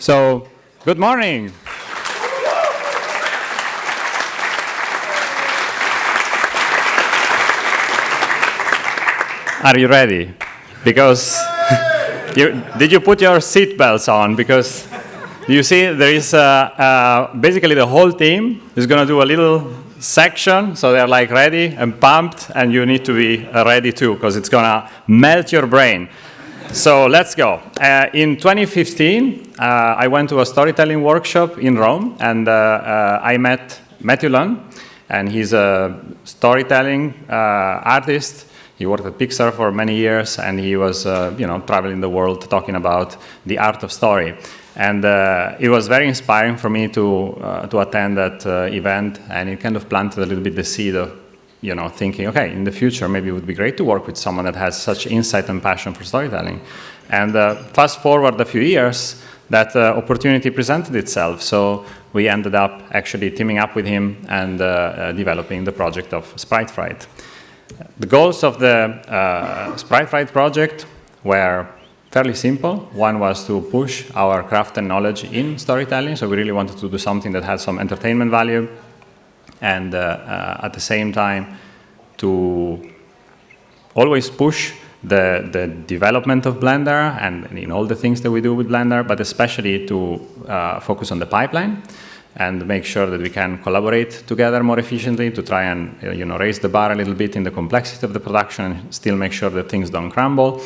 So, good morning. Are you ready? Because you, did you put your seatbelts on? Because you see, there is uh, uh, basically the whole team is going to do a little section, so they're like ready and pumped, and you need to be uh, ready too, because it's going to melt your brain. So let's go. Uh, in 2015, uh, I went to a storytelling workshop in Rome, and uh, uh I met Matthew Luhn, and he's a storytelling uh, artist. He worked at Pixar for many years, and he was, uh, you know, traveling the world talking about the art of story. And it was very inspiring for me to to attend that event, and it kind of planted a little bit the seed of you know, thinking, okay, in the future, maybe it would be great to work with someone that has such insight and passion for storytelling. And uh, fast forward a few years, that uh, opportunity presented itself. So we ended up actually teaming up with him and uh, uh developing the project of Sprite Fright. The goals of the uh, Sprite Fright project were fairly simple. One was to push our craft and knowledge in storytelling. So we really wanted to do something that had some entertainment value, and uh, uh, at the same time to always push the, the development of Blender and in all the things that we do with Blender, but especially to uh, focus on the pipeline and make sure that we can collaborate together more efficiently to try and you know, raise the bar a little bit in the complexity of the production and still make sure that things don't crumble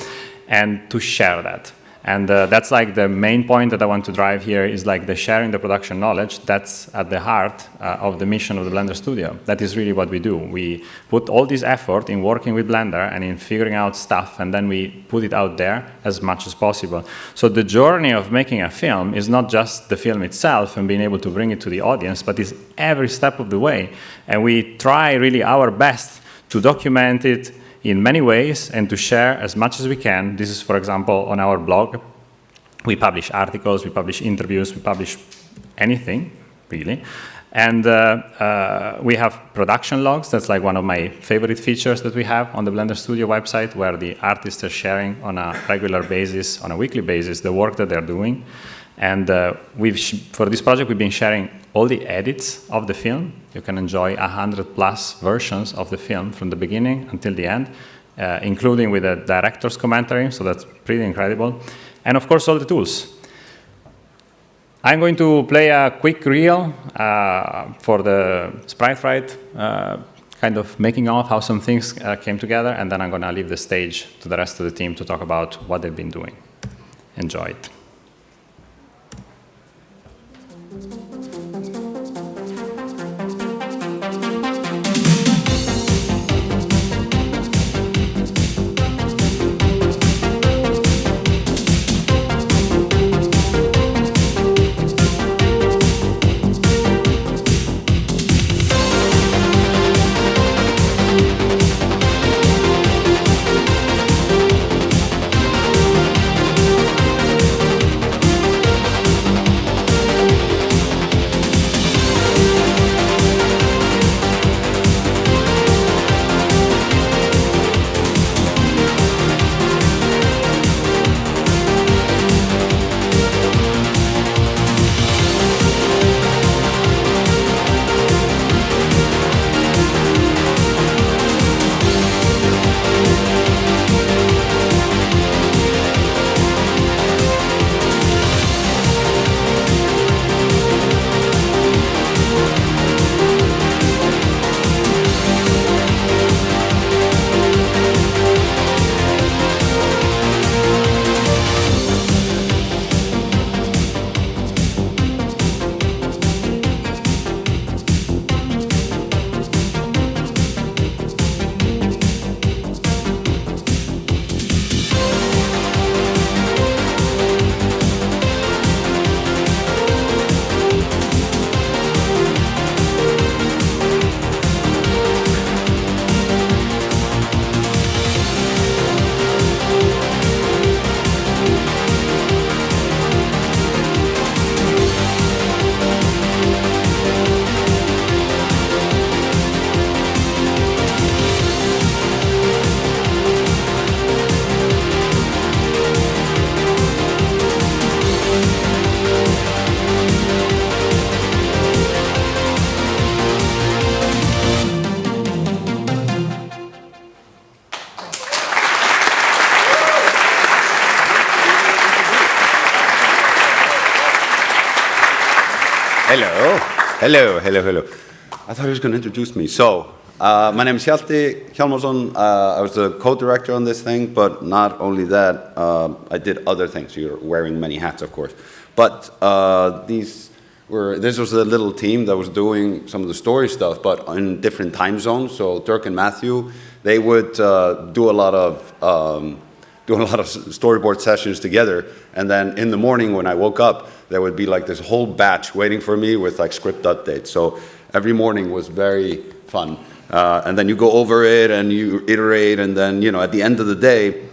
and to share that. And uh, that's like the main point that I want to drive here is like the sharing the production knowledge. That's at the heart uh, of the mission of the Blender Studio. That is really what we do. We put all this effort in working with Blender and in figuring out stuff, and then we put it out there as much as possible. So the journey of making a film is not just the film itself and being able to bring it to the audience, but is every step of the way. And we try really our best to document it, in many ways and to share as much as we can. This is, for example, on our blog. We publish articles, we publish interviews, we publish anything, really. And uh, uh, we have production logs. That's like one of my favorite features that we have on the Blender Studio website, where the artists are sharing on a regular basis, on a weekly basis, the work that they're doing. And uh, we've for this project, we've been sharing all the edits of the film. You can enjoy 100 plus versions of the film from the beginning until the end, uh, including with a director's commentary, so that's pretty incredible. And of course, all the tools. I'm going to play a quick reel uh, for the Sprite Fright, uh, kind of making off how some things uh, came together, and then I'm going to leave the stage to the rest of the team to talk about what they've been doing. Enjoy it. Hello, hello, hello. I thought he was going to introduce me. So, uh, my name is Hjalti Hjalmarsson. Uh, I was the co-director on this thing, but not only that, uh, I did other things. You're wearing many hats, of course. But uh, these were, this was a little team that was doing some of the story stuff, but in different time zones. So Dirk and Matthew, they would uh, do a lot of um, doing a lot of storyboard sessions together. And then in the morning when I woke up, there would be like this whole batch waiting for me with like script updates. So every morning was very fun. Uh, and then you go over it and you iterate, and then you know at the end of the day,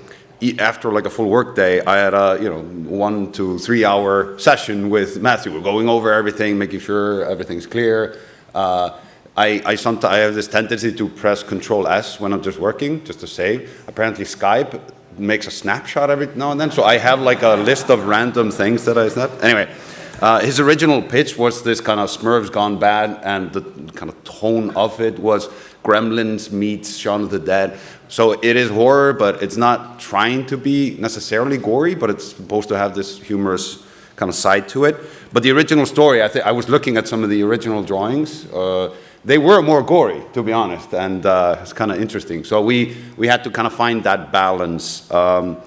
after like a full work day, I had a you know one to three hour session with Matthew. We're going over everything, making sure everything's clear. Uh, I, I sometimes I have this tendency to press Control S when I'm just working, just to save. Apparently Skype makes a snapshot every now and then, so I have like a list of random things that I snap. Anyway, uh, his original pitch was this kind of Smurfs gone bad, and the kind of tone of it was Gremlins meets Shaun of the Dead. So it is horror, but it's not trying to be necessarily gory, but it's supposed to have this humorous kind of side to it. But the original story, I, think I was looking at some of the original drawings. Uh, they were more gory, to be honest, and uh, it's kind of interesting. So we, we had to kind of find that balance. Um,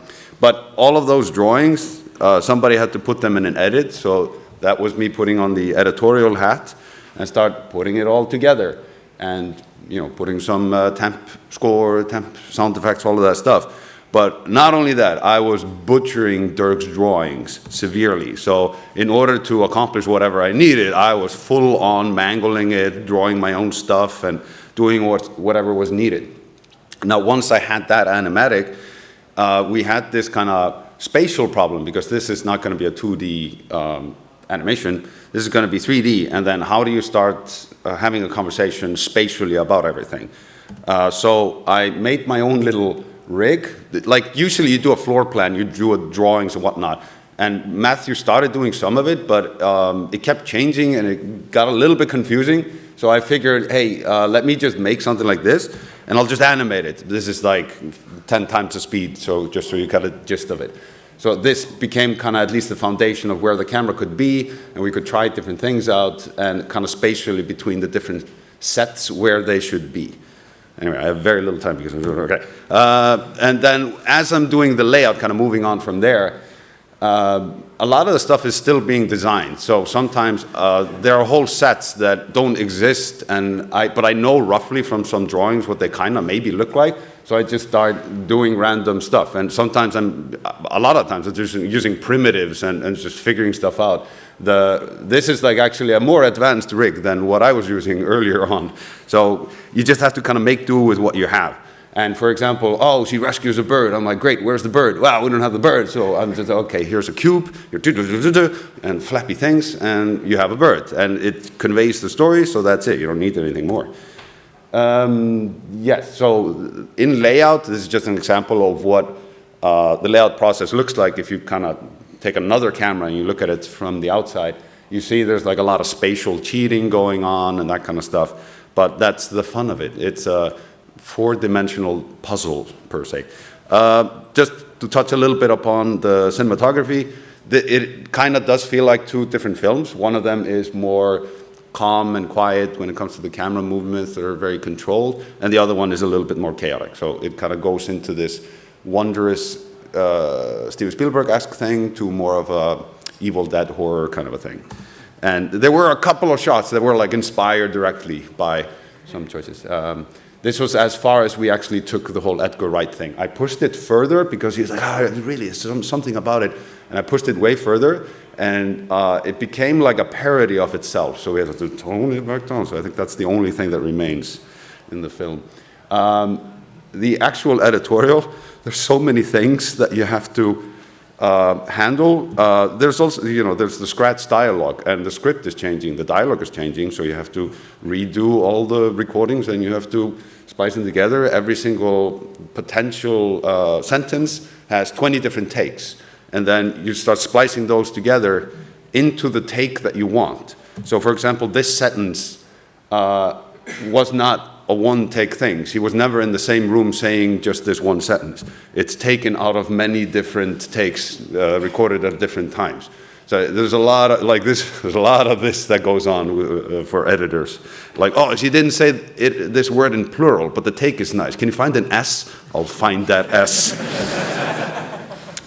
but all of those drawings, uh, somebody had to put them in an edit, so that was me putting on the editorial hat and start putting it all together and you know putting some uh, temp score, temp sound effects, all of that stuff. But not only that, I was butchering Dirk's drawings severely. So in order to accomplish whatever I needed, I was full on mangling it, drawing my own stuff and doing what, whatever was needed. Now, once I had that animatic, uh, we had this kind of spatial problem because this is not going to be a 2D um, animation. This is going to be 3D, and then how do you start uh, having a conversation spatially about everything? Uh, so I made my own little rig. Like usually you do a floor plan, you do drawings and whatnot. And Matthew started doing some of it, but um, it kept changing and it got a little bit confusing. So I figured, hey, uh, let me just make something like this and I'll just animate it. This is like 10 times the speed, so just so you get a gist of it. So this became kind of at least the foundation of where the camera could be, and we could try different things out and kind of spatially between the different sets where they should be. Anyway, I have very little time because, okay. Uh, and then as I'm doing the layout, kind of moving on from there, uh, a lot of the stuff is still being designed. So sometimes uh, there are whole sets that don't exist, and I, but I know roughly from some drawings what they kind of maybe look like. So I just start doing random stuff. And sometimes I'm, a lot of times, I'm just using primitives and, and just figuring stuff out. The, this is like actually a more advanced rig than what I was using earlier on. So you just have to kind of make do with what you have. And for example, oh, she rescues a bird. I'm like, great, where's the bird? Wow, we don't have the bird. So I'm just, okay, here's a cube, and flappy things, and you have a bird. And it conveys the story, so that's it. You don't need anything more. Um, yes, so in layout, this is just an example of what uh, the layout process looks like if you kind of take another camera and you look at it from the outside. You see there's like a lot of spatial cheating going on and that kind of stuff, but that's the fun of it. It's a four-dimensional puzzle, per se. Uh, just to touch a little bit upon the cinematography, the, it kind of does feel like two different films. One of them is more calm and quiet when it comes to the camera movements that are very controlled, and the other one is a little bit more chaotic. So it kind of goes into this wondrous uh, Steven Spielberg-esque thing to more of a Evil Dead horror kind of a thing. And there were a couple of shots that were like inspired directly by some choices. Um, this was as far as we actually took the whole Edgar Wright thing. I pushed it further because he was like, ah, really, there's something about it. And I pushed it way further and uh, it became like a parody of itself. So we had to tone it back down. So I think that's the only thing that remains in the film. Um, the actual editorial, there's so many things that you have to uh, handle. Uh, there's also, you know, there's the scratch dialogue and the script is changing, the dialogue is changing, so you have to redo all the recordings and you have to splice them together. Every single potential uh, sentence has 20 different takes and then you start splicing those together into the take that you want. So for example, this sentence uh, was not a one take thing. She was never in the same room saying just this one sentence. It's taken out of many different takes uh, recorded at different times. So there's a lot of like this. There's a lot of this that goes on uh, for editors. Like, oh, she didn't say it, this word in plural, but the take is nice. Can you find an S? I'll find that S.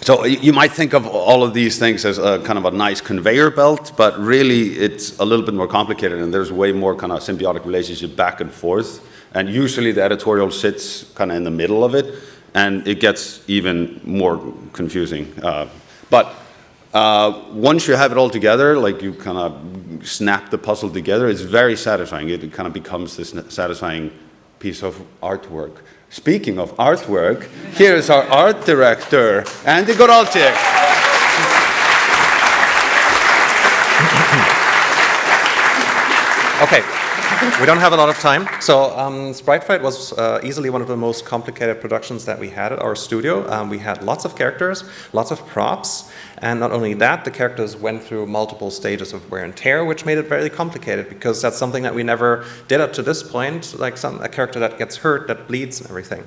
so you might think of all of these things as a kind of a nice conveyor belt, but really it's a little bit more complicated, and there's way more kind of symbiotic relationship back and forth. And usually the editorial sits kind of in the middle of it, and it gets even more confusing. Uh, but uh, once you have it all together, like you kind of snap the puzzle together, it's very satisfying. It kind of becomes this satisfying piece of artwork. Speaking of artwork, here is our art director, Andy Goralczyk. okay. We don't have a lot of time. So um, Sprite Fright was uh, easily one of the most complicated productions that we had at our studio. Um, we had lots of characters, lots of props, and not only that, the characters went through multiple stages of wear and tear, which made it very complicated because that's something that we never did up to this point, like some, a character that gets hurt, that bleeds and everything.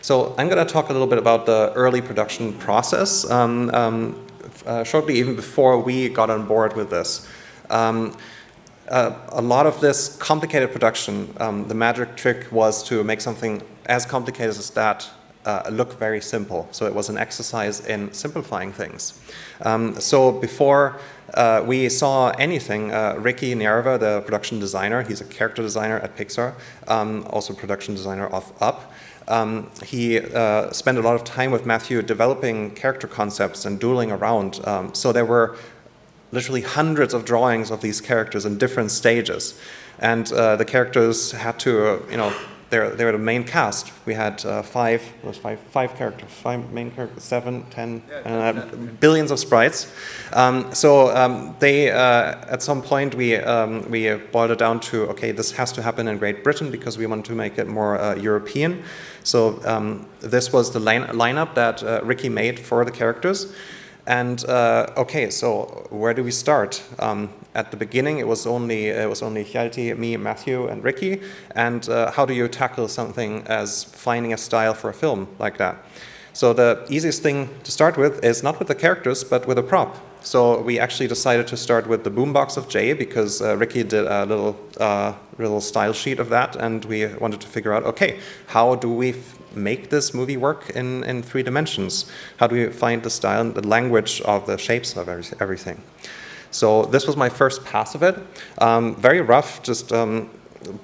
So I'm going to talk a little bit about the early production process, um, um, uh, shortly even before we got on board with this. Um, uh, a lot of this complicated production, um, the magic trick was to make something as complicated as that uh, look very simple. So it was an exercise in simplifying things. Um, so before uh, we saw anything, uh, Ricky Nierva, the production designer, he's a character designer at Pixar, um, also production designer of Up, um, he uh, spent a lot of time with Matthew developing character concepts and dueling around. Um, so there were literally hundreds of drawings of these characters in different stages. And uh, the characters had to, uh, you know, they're, they're the main cast. We had uh, five, was five, five characters, five main characters, seven, ten, uh, billions of sprites. Um, so um, they, uh, at some point, we, um, we boiled it down to, okay, this has to happen in Great Britain because we want to make it more uh, European. So um, this was the line lineup that Ricky made for the characters. And uh, okay, so where do we start? Um, at the beginning, it was only it was only Hjalti, me, Matthew, and Ricky. And uh, how do you tackle something as finding a style for a film like that? So the easiest thing to start with is not with the characters, but with a prop. So we actually decided to start with the boombox of Jay because uh, Ricky did a little uh, little style sheet of that, and we wanted to figure out, okay, how do we make this movie work in, in three dimensions? How do we find the style and the language of the shapes of every, everything? So this was my first pass of it. Um, very rough, just um,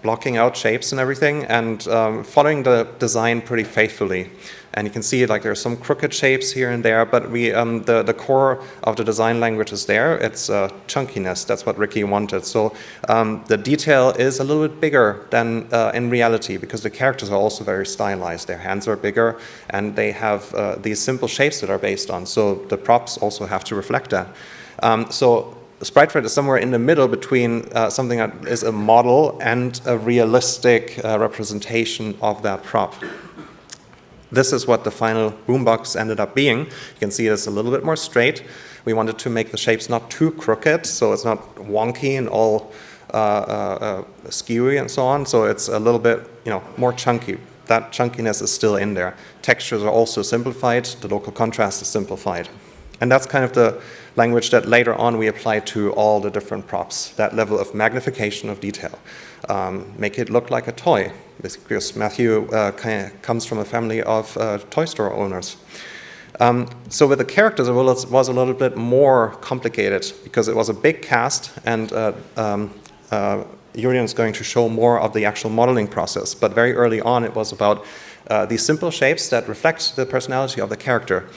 blocking out shapes and everything, and um, following the design pretty faithfully. And you can see like there's some crooked shapes here and there, but we um, the, the core of the design language is there. It's uh, chunkiness. That's what Ricky wanted. So um, the detail is a little bit bigger than uh, in reality because the characters are also very stylized. Their hands are bigger and they have uh, these simple shapes that are based on. So the props also have to reflect that. Um, so Sprite Fright is somewhere in the middle between uh, something that is a model and a realistic uh, representation of that prop. This is what the final boombox ended up being. You can see it's a little bit more straight. We wanted to make the shapes not too crooked, so it's not wonky and all uh, uh, uh, skewy and so on. So it's a little bit, you know, more chunky. That chunkiness is still in there. Textures are also simplified. The local contrast is simplified. And that's kind of the language that later on we apply to all the different props, that level of magnification of detail. Um, make it look like a toy, because Matthew uh, comes from a family of uh, toy store owners. Um, so with the characters, it was, a little bit more complicated because it was a big cast and uh, um, uh, is going to show more of the actual modeling process. But very early on, it was about uh, these simple shapes that reflect the personality of the character.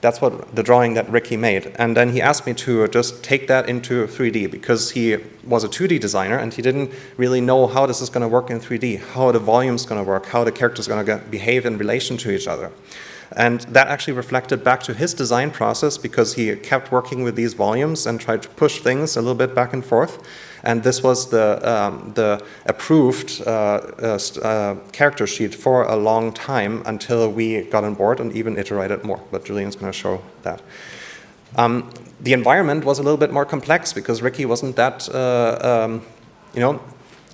That's what the drawing that Ricky made. And then he asked me to uh, just take that into 3D because he was a 2D designer and he didn't really know how this is going to work in 3D, how the volume is going to work, how the characters going to behave in relation to each other. And that actually reflected back to his design process because he kept working with these volumes and tried to push things a little bit back and forth. And this was the, um, the approved uh, uh, uh, character sheet for a long time until we got on board and even iterated more. But Julian's going to show that. Um, the environment was a little bit more complex because Ricky wasn't that, uh, um, you know,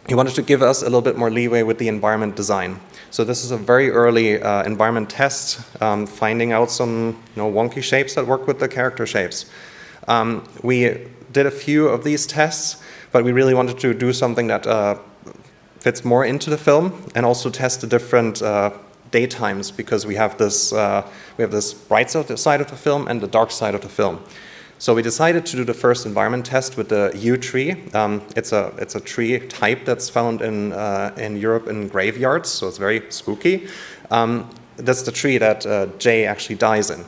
he wanted to give us a little bit more leeway with the environment design. So this is a very early uh, environment test, um, finding out some you know, wonky shapes that work with the character shapes. Um, we did a few of these tests, but we really wanted to do something that uh, fits more into the film and also test the different uh, daytimes because we have this uh, we have this bright side of the film and the dark side of the film. So we decided to do the first environment test with the yew tree. Um, it's, a, it's a tree type that's found in, uh, in Europe in graveyards, so it's very spooky. Um, that's the tree that uh, Jay actually dies in.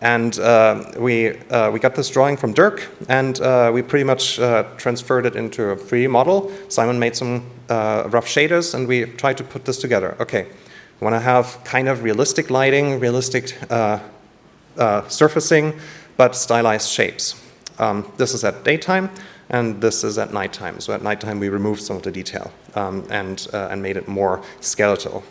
And uh, we, uh, we got this drawing from Dirk, and uh, we pretty much uh, transferred it into a 3D model. Simon made some rough shaders, and we tried to put this together. Okay, we want to have kind of realistic lighting, realistic surfacing, but stylized shapes. Um, this is at daytime, and this is at nighttime. So at nighttime, we removed some of the detail um, and, uh, and made it more skeletal.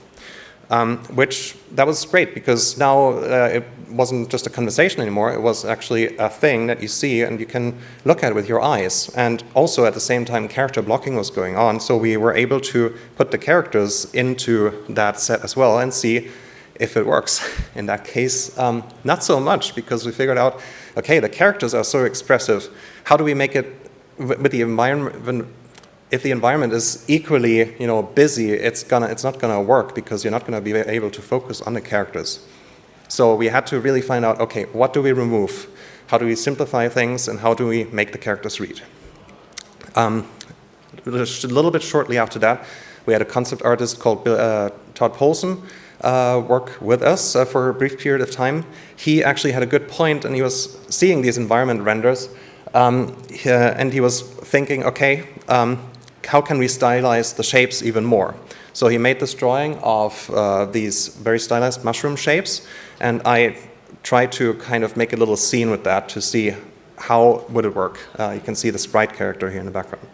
Um, which that was great because now uh, it wasn't just a conversation anymore, it was actually a thing that you see and you can look at with your eyes. And also at the same time, character blocking was going on, so we were able to put the characters into that set as well and see if it works. In that case, um, not so much because we figured out, okay, the characters are so expressive. How do we make it with the environment? If the environment is equally, you know, busy, it's gonna, it's not gonna work because you're not gonna be able to focus on the characters. So we had to really find out, okay, what do we remove? How do we simplify things and how do we make the characters read? Um, a little bit shortly after that, we had a concept artist called uh, Todd Polson uh, work with us uh, for a brief period of time. He actually had a good point and he was seeing these environment renders um, uh, and he was thinking, okay, um, how can we stylize the shapes even more? So he made this drawing of uh, these very stylized mushroom shapes and I tried to kind of make a little scene with that to see how would it work. Uh, you can see the sprite character here in the background.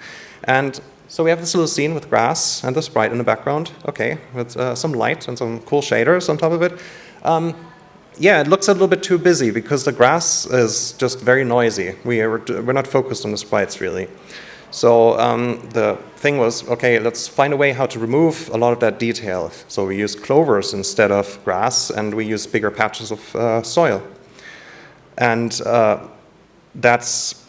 And so we have this little scene with grass and the sprite in the background, okay, with uh, some light and some cool shaders on top of it. Um, yeah, it looks a little bit too busy because the grass is just very noisy. We are, we're not focused on the sprites really. So um, the thing was, okay, let's find a way how to remove a lot of that detail. So we use clovers instead of grass and we use bigger patches of uh, soil. And uh, that's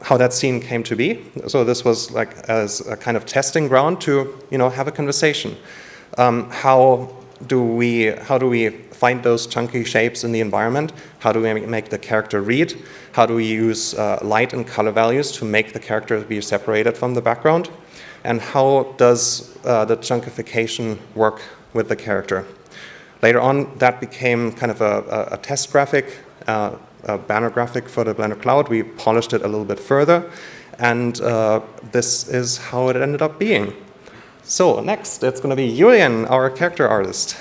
how that scene came to be. So this was like as a kind of testing ground to you know have a conversation. Um, how do we how do we find those chunky shapes in the environment? How do we make the character read? How do we use uh, light and color values to make the character be separated from the background? And how does uh, the chunkification work with the character? Later on, that became kind of a, a, a test graphic uh, a banner graphic for the Blender Cloud. We polished it a little bit further, and uh, this is how it ended up being. So next, it's going to be Julian, our character artist.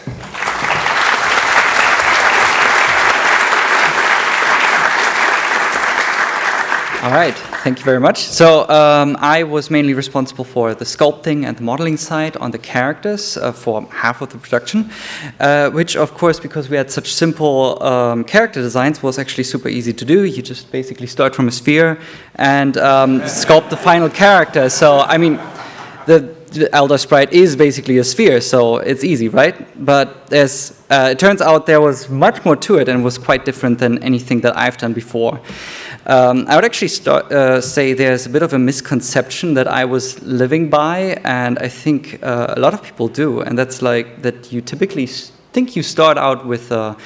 All right, thank you very much. So um, I was mainly responsible for the sculpting and the modeling side on the characters uh, for half of the production, uh, which of course, because we had such simple um, character designs, was actually super easy to do. You just basically start from a sphere and um, sculpt the final character. So, I mean, the Elder sprite is basically a sphere, so it's easy, right? But as uh, it turns out, there was much more to it and was quite different than anything that I've done before. Um, I would actually start, uh, say there's a bit of a misconception that I was living by, and I think uh, a lot of people do, and that's like that you typically think you start out with a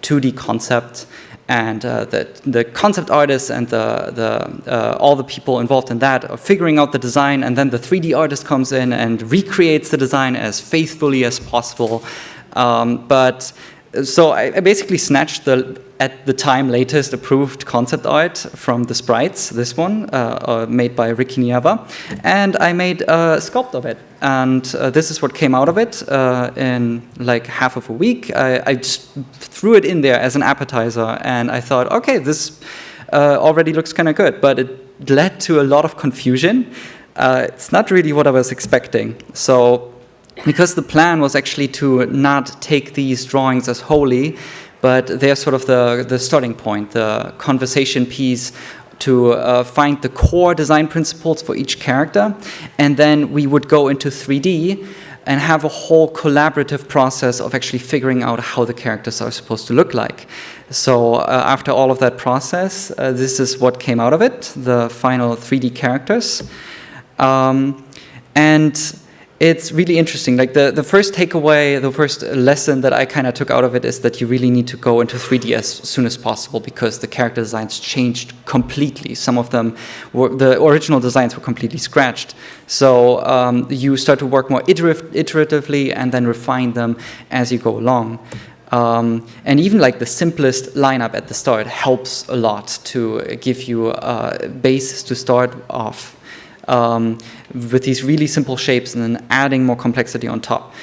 2D concept, and uh, that the concept artists and the, the, uh, all the people involved in that are figuring out the design, and then the 3D artist comes in and recreates the design as faithfully as possible. Um, but so I, I, basically snatched the at the time latest approved concept art from the sprites, this one, uh, uh, made by Ricky Nierva, and I made a sculpt of it. And uh, this is what came out of it uh, in like half of a week. I, I, just threw it in there as an appetizer, and I thought, okay, this uh, already looks kind of good, but it led to a lot of confusion. It's not really what I was expecting. So because the plan was actually to not take these drawings as wholly, but they're sort of the, the starting point, the conversation piece to uh, find the core design principles for each character. And then we would go into 3D and have a whole collaborative process of actually figuring out how the characters are supposed to look like. So uh, after all of that process, uh, this is what came out of it, the final 3D characters. Um, and it's really interesting. Like the, the first takeaway, the first lesson that I kind of took out of it is that you really need to go into 3D as soon as possible because the character designs changed completely. Some of them were, the original designs were completely scratched. So um, you start to work more iteratively and then refine them as you go along. Um, and even like the simplest lineup at the start helps a lot to give you a basis to start off um, with these really simple shapes and then adding more complexity on top.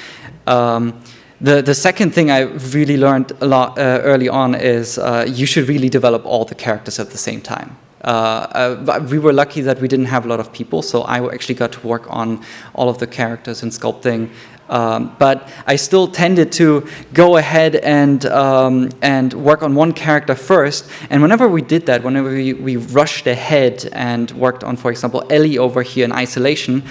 Um, the, the second thing I really learned a lot uh, early on is uh, you should really develop all the characters at the same time. Uh, uh we were lucky that we didn't have a lot of people, so I actually got to work on all of the characters and sculpting um, but I still tended to go ahead and, um, and work on one character first. And whenever we did that, whenever we, we rushed ahead and worked on, for example, Ellie over here in isolation,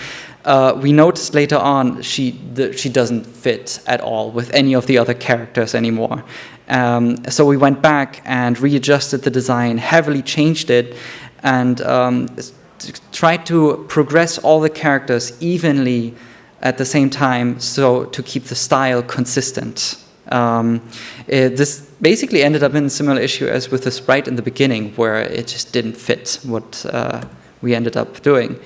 uh, we noticed later on she, the, she doesn't fit at all with any of the other characters anymore. Um, so we went back and readjusted the design, heavily changed it, and um, tried to progress all the characters evenly at the same time so to keep the style consistent. Um, it, this basically ended up in a similar issue as with the sprite in the beginning where it just didn't fit what uh, we ended up doing.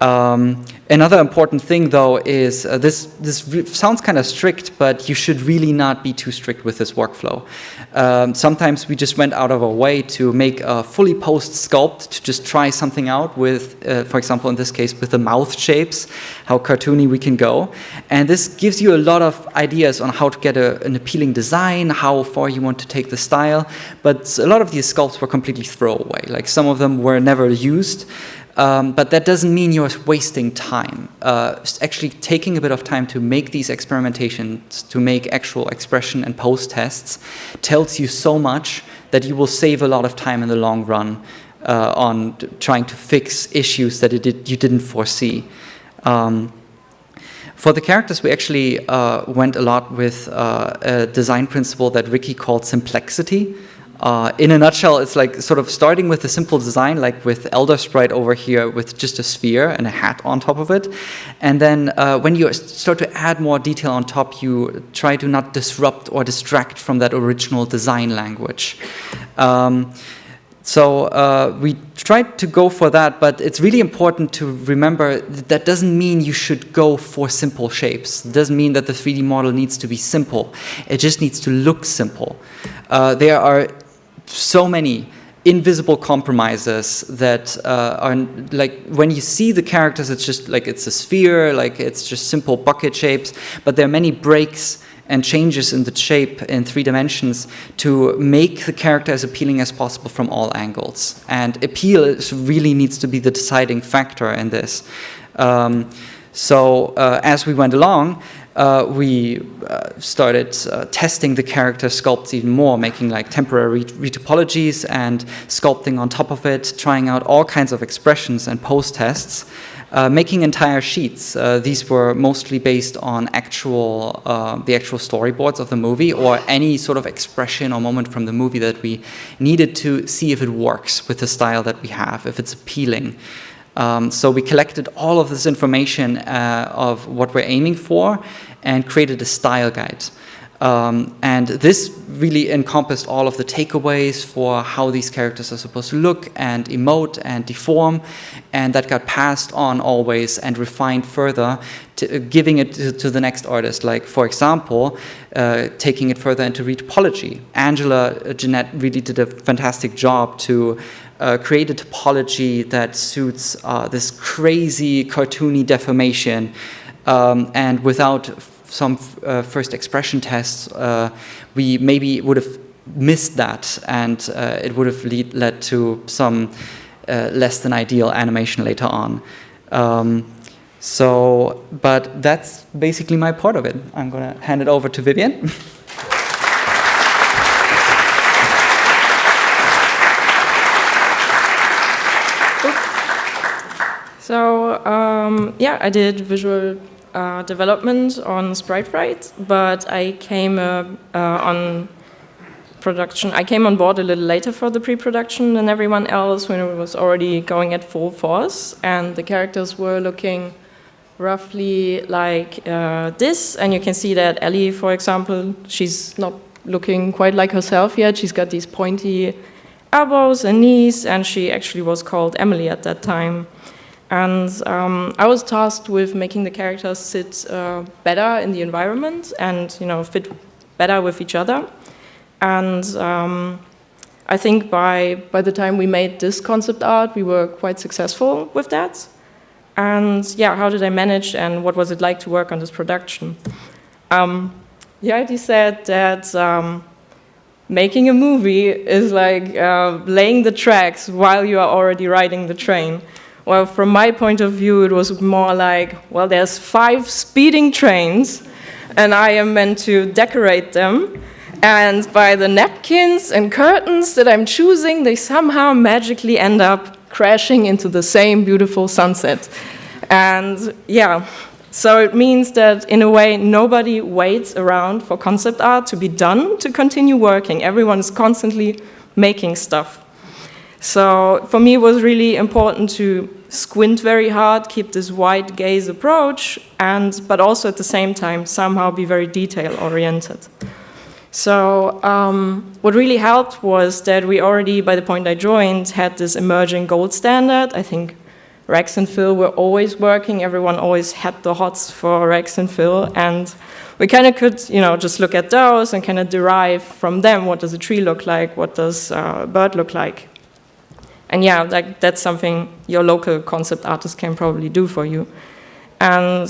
Um, another important thing, though, is uh, this, this sounds kind of strict, but you should really not be too strict with this workflow. Um, sometimes we just went out of our way to make a fully post sculpt to just try something out with, uh, for example, in this case, with the mouth shapes, how cartoony we can go. And this gives you a lot of ideas on how to get a, an appealing design, how far you want to take the style. But a lot of these sculpts were completely throwaway. Like some of them were never used. Um, but that doesn't mean you're wasting time. Uh, actually taking a bit of time to make these experimentations, to make actual expression and post tests, tells you so much that you will save a lot of time in the long run uh, on trying to fix issues that did, you didn't foresee. Um, for the characters, we actually uh, went a lot with uh, a design principle that Ricky called simplexity. Uh, in a nutshell, it's like sort of starting with a simple design, like with Elder Sprite over here with just a sphere and a hat on top of it. And then uh, when you start to add more detail on top, you try to not disrupt or distract from that original design language. Um, so uh, we tried to go for that, but it's really important to remember that, that doesn't mean you should go for simple shapes. It doesn't mean that the 3D model needs to be simple. It just needs to look simple. Uh, there are so many invisible compromises that uh, are like when you see the characters it's just like it's a sphere like it's just simple bucket shapes but there are many breaks and changes in the shape in three dimensions to make the character as appealing as possible from all angles. And appeal is, really needs to be the deciding factor in this. Um, so uh, as we went along uh, we uh, started uh, testing the character sculpts even more, making like temporary retopologies and sculpting on top of it, trying out all kinds of expressions and post tests, uh, making entire sheets. Uh, these were mostly based on actual, uh, the actual storyboards of the movie or any sort of expression or moment from the movie that we needed to see if it works with the style that we have, if it's appealing. Um, so we collected all of this information uh, of what we're aiming for and created a style guide. Um, and this really encompassed all of the takeaways for how these characters are supposed to look and emote and deform. And that got passed on always and refined further, to, uh, giving it to, to, the next artist. Like, for example, uh, taking it further into retopology. Angela uh, Jeanette really did a fantastic job to uh, create a topology that suits uh, this crazy cartoony deformation um, and without some uh, first expression tests, uh, we maybe would have missed that and uh, it would have lead, led to some uh, less than ideal animation later on. Um, so, but that's basically my part of it. I'm going to hand it over to Vivian. So um, yeah, I did visual uh, development on Sprite Fright, but I came uh, uh, on production. I came on board a little later for the pre-production than everyone else when it was already going at full force, and the characters were looking roughly like uh, this. And you can see that Ellie, for example, she's not looking quite like herself yet. She's got these pointy elbows and knees, and she actually was called Emily at that time. And um, I was tasked with making the characters sit uh, better in the environment and you know fit better with each other. And um, I think by, by the time we made this concept art, we were quite successful with that. And yeah, how did I manage and what was it like to work on this production? Um, Hjalti said that um, making a movie is like uh, laying the tracks while you are already riding the train. Well, from my point of view, it was more like, well, there's five speeding trains, and I am meant to decorate them. And by the napkins and curtains that I'm choosing, they somehow magically end up crashing into the same beautiful sunset. And yeah, so it means that in a way, nobody waits around for concept art to be done to continue working. Everyone is constantly making stuff. So for me, it was really important to squint very hard, keep this wide gaze approach, and but also at the same time somehow be very detail oriented. So um, what really helped was that we already, by the point I joined, had this emerging gold standard. I think Rex and Phil were always working. Everyone always had the hots for Rex and Phil. And we kind of could, you know, just look at those and kind of derive from them what does a tree look like, what does uh, a bird look like. And yeah, that, that's something your local concept artist can probably do for you. And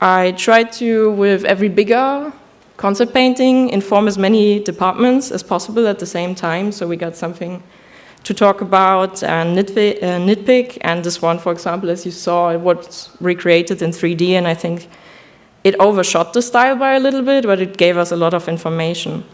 I tried to, with every bigger concept painting, inform as many departments as possible at the same time. So we got something to talk about and nitpick, uh, nitpick. And this one, for example, as you saw, it was recreated in 3D. And I think it overshot the style by a little bit, but it gave us a lot of information.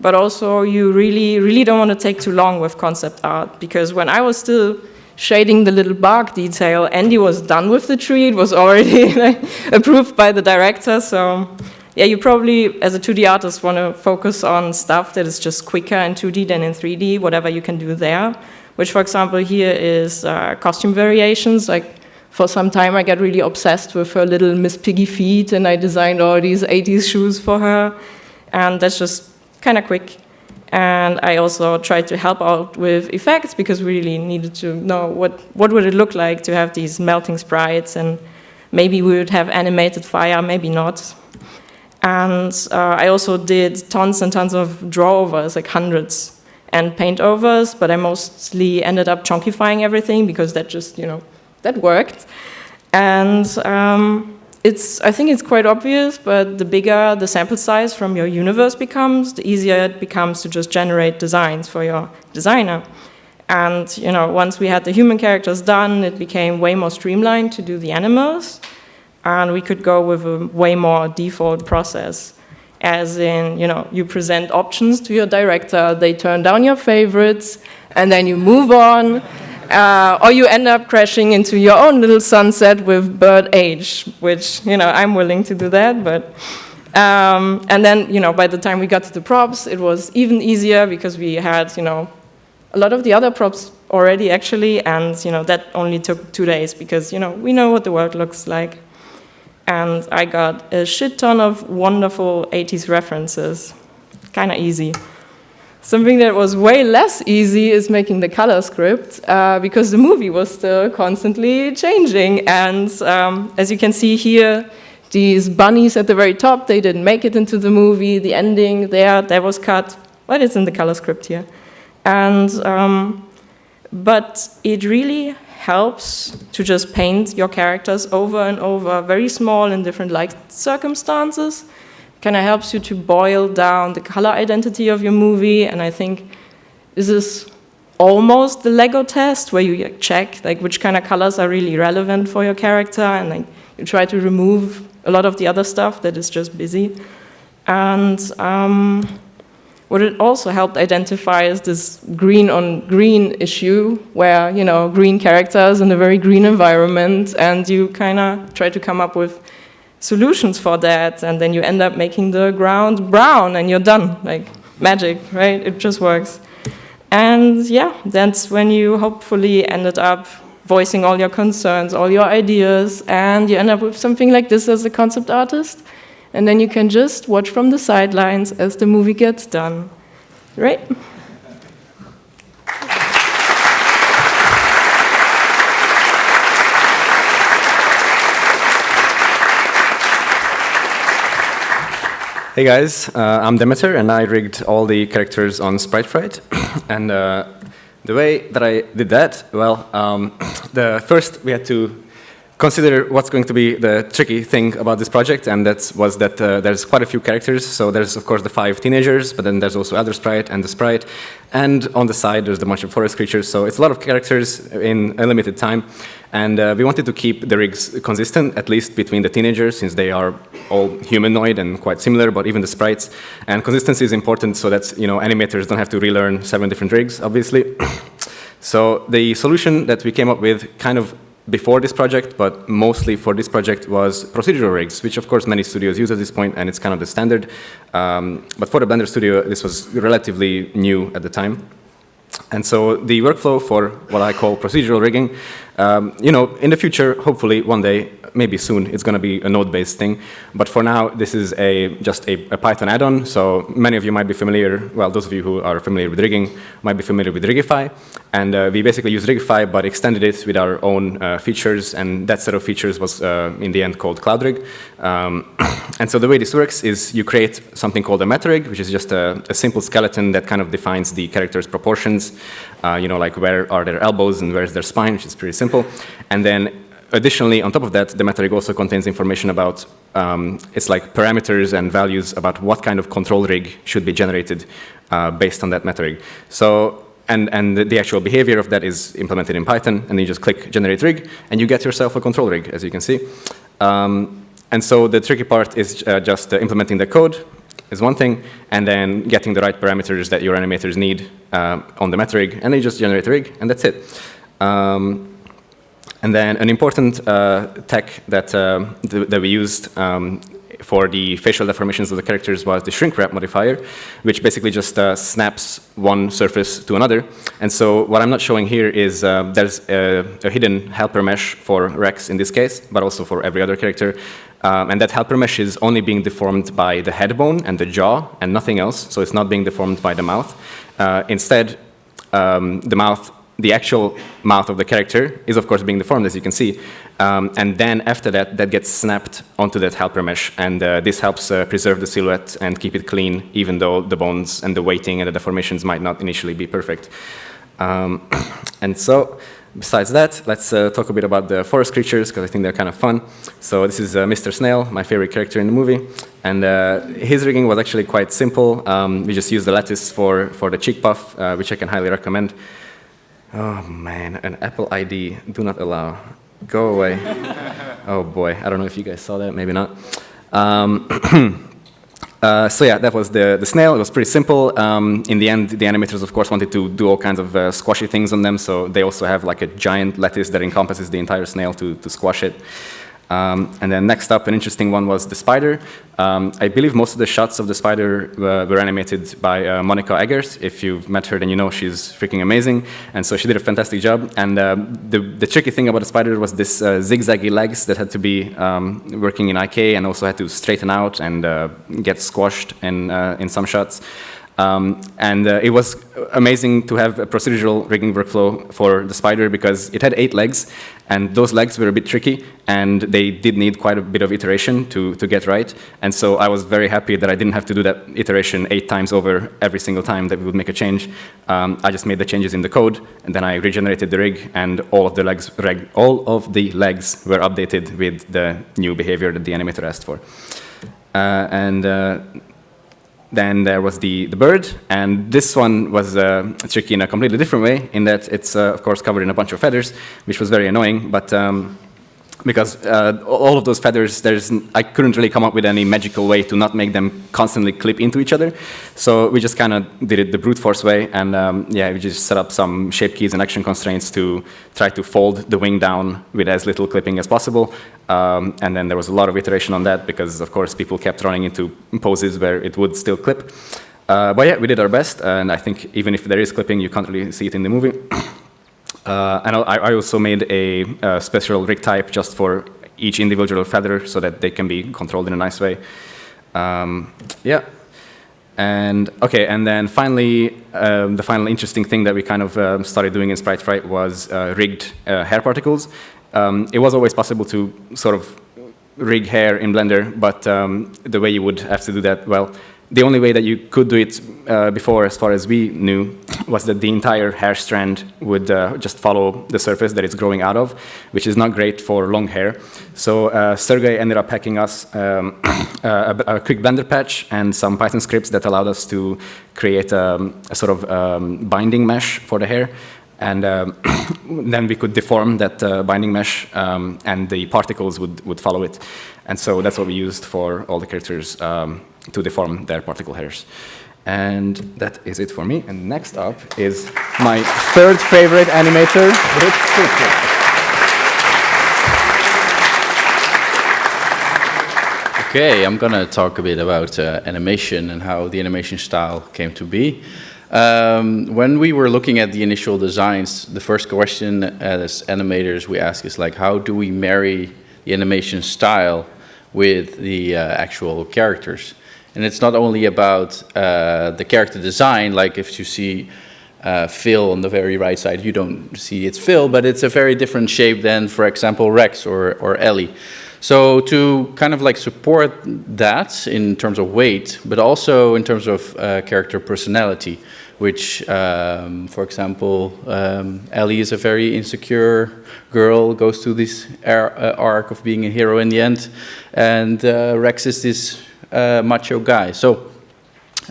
But also, you really, really don't want to take too long with concept art because when I was still shading the little bark detail, Andy was done with the tree. It was already approved by the director. So yeah, you probably, as a 2D artist, want to focus on stuff that is just quicker in 2D than in 3D, whatever you can do there. Which, for example, here is uh, costume variations. Like, for some time, I got really obsessed with her little Miss Piggy feet, and I designed all these 80s shoes for her. And that's just kind of quick. And I also tried to help out with effects because we really needed to know what, what would it look like to have these melting sprites and maybe we would have animated fire, maybe not. And uh, I also did tons and tons of draw overs, like hundreds, and paint overs, but I mostly ended up chunkifying everything because that just, you know, that worked. And um, it's, I think it's quite obvious, but the bigger the sample size from your universe becomes, the easier it becomes to just generate designs for your designer. And you know, once we had the human characters done, it became way more streamlined to do the animals and we could go with a way more default process. As in, you know, you present options to your director, they turn down your favorites, and then you move on, uh, or you end up crashing into your own little sunset with bird age, which, you know, I'm willing to do that, but... Um, and then, you know, by the time we got to the props, it was even easier because we had, you know, a lot of the other props already actually, and, you know, that only took two days because, you know, we know what the world looks like and I got a shit ton of wonderful 80s references. Kind of easy. Something that was way less easy is making the color script uh, because the movie was still constantly changing. And um, as you can see here, these bunnies at the very top, they didn't make it into the movie. The ending there, that was cut. But it's in the color script here. And, um, but it really helps to just paint your characters over and over, very small in different light circumstances. Kind of helps you to boil down the color identity of your movie, and I think this is almost the Lego test where you check like which kind of colors are really relevant for your character, and like you try to remove a lot of the other stuff that is just busy. And um, what it also helped identify is this green on green issue where, you know, green characters in a very green environment. And you kind of try to come up with solutions for that, and then you end up making the ground brown, and you're done. Like magic, right? It just works. And yeah, that's when you hopefully ended up voicing all your concerns, all your ideas, and you end up with something like this as a concept artist. And then you can just watch from the sidelines as the movie gets done. Right? Hey guys, uh, I'm Demeter and I rigged all the characters on SpriteFright. and uh, the way that I did that, well, um, the first we had to consider what's going to be the tricky thing about this project, and that was that uh, there's quite a few characters. So there's, of course, the five teenagers, but then there's also Elder Sprite and the Sprite. And on the side, there's the bunch of forest creatures. So it's a lot of characters in a limited time. And uh, we wanted to keep the rigs consistent, at least between the teenagers, since they are all humanoid and quite similar, but even the sprites. And consistency is important so that you know animators don't have to relearn seven different rigs, obviously. so the solution that we came up with kind of before this project, but mostly for this project was procedural rigs, which of course many studios use at this point, and it's kind of the standard. Um, but for the Blender Studio, this was relatively new at the time. And so the workflow for what I call procedural rigging, um, you know, in the future, hopefully one day, maybe soon, it's going to be a node-based thing. But for now, this is a just a, a Python add-on. So many of you might be familiar, well, those of you who are familiar with rigging might be familiar with Rigify. And uh, we basically use Rigify, but extended it with our own uh, features. And that set of features was, uh, in the end, called CloudRig. Um, and so the way this works is you create something called a metarig, which is just a, a simple skeleton that kind of defines the character's proportions. Uh, you know, like where are their elbows and where's their spine, which is pretty simple. And then additionally, on top of that, the metarig also contains information about, um, it's like parameters and values about what kind of control rig should be generated uh, based on that metarig. So, and, and the actual behavior of that is implemented in Python, and then you just click generate rig, and you get yourself a control rig, as you can see. Um, and so the tricky part is uh, just uh, implementing the code, is one thing, and then getting the right parameters that your animators need uh, on the meta rig, and then you just generate a rig, and that's it. Um, and then an important uh, tech that, uh, th that we used um, for the facial deformations of the characters was the shrink wrap modifier, which basically just uh, snaps one surface to another. And so what I'm not showing here is uh, there's a, a, hidden helper mesh for Rex in this case, but also for every other character. Um, and that helper mesh is only being deformed by the head bone and the jaw and nothing else, so it's not being deformed by the mouth. Uh, instead, um, the mouth the actual mouth of the character is of course being deformed as you can see. Um, and then after that, that gets snapped onto that helper mesh. And uh, this helps uh, preserve the silhouette and keep it clean, even though the bones and the weighting and the deformations might not initially be perfect. Um, and so, besides that, let's uh, talk a bit about the forest creatures, because I think they're kind of fun. So this is uh, Mr. Snail, my favorite character in the movie. And uh, his rigging was actually quite simple. Um, we just used the lattice for, for the cheek puff, uh, which I can highly recommend. Oh man, an Apple ID, do not allow. Go away. oh boy, I don't know if you guys saw that, maybe not. Um, uh, so yeah, that was the, the snail. It was pretty simple. Um, in the end, the animators, of course, wanted to do all kinds of uh, squashy things on them, so they also have like a giant lattice that encompasses the entire snail to, to squash it. Um, and then next up, an interesting one was the spider. Um, I believe most of the shots of the spider uh, were animated by uh, Monica Eggers. If you've met her, then you know she's freaking amazing. And so she did a fantastic job. And uh, the, the, tricky thing about the spider was this uh, zigzaggy legs that had to be um, working in IK and also had to straighten out and uh, get squashed in, uh, in some shots. Um, and uh, it was amazing to have a procedural rigging workflow for the spider because it had eight legs, and those legs were a bit tricky, and they did need quite a bit of iteration to, to get right. And so I was very happy that I didn't have to do that iteration eight times over every single time that we would make a change. Um, I just made the changes in the code, and then I regenerated the rig, and all of the legs, reg, all of the legs were updated with the new behavior that the animator asked for. Uh, and uh, then there was the, the bird, and this one was uh, tricky in a completely different way, in that it's, uh, of course, covered in a bunch of feathers, which was very annoying, but um, because uh, all of those feathers, there's, I couldn't really come up with any magical way to not make them constantly clip into each other. So we just kind of did it the brute force way, and um, yeah, we just set up some shape keys and action constraints to try to fold the wing down with as little clipping as possible. Um, and then there was a lot of iteration on that because, of course, people kept running into poses where it would still clip. Uh, but yeah, we did our best, and I think even if there is clipping, you can't really see it in the movie. Uh, and I, I, also made a, a, special rig type just for each individual feather so that they can be controlled in a nice way. Um, yeah. And okay, and then finally, um, the final interesting thing that we kind of um, started doing in Sprite Fright was uh, rigged uh, hair particles. Um, it was always possible to sort of rig hair in Blender, but um, the way you would have to do that, well, the only way that you could do it uh, before, as far as we knew, was that the entire hair strand would uh, just follow the surface that it's growing out of, which is not great for long hair. So uh, Sergey ended up hacking us um, a, a, quick Blender patch and some Python scripts that allowed us to create um, a sort of um, binding mesh for the hair. And um, then we could deform that uh, binding mesh, um, and the particles would, would follow it. And so that's what we used for all the characters um, to deform their particle hairs. And that is it for me. And next up is my third favorite animator, Rik Okay, I'm going to talk a bit about uh, animation and how the animation style came to be. Um, when we were looking at the initial designs, the first question as animators we ask is like, how do we marry the animation style with the uh, actual characters? And it's not only about uh, the character design, like if you see uh, Phil on the very right side, you don't see it's Phil, but it's a very different shape than, for example, Rex or, or Ellie. So to kind of like support that in terms of weight, but also in terms of uh, character personality, which, um, for example, um, Ellie is a very insecure girl, goes through this uh, arc of being a hero in the end, and uh, Rex is this uh, macho guy. So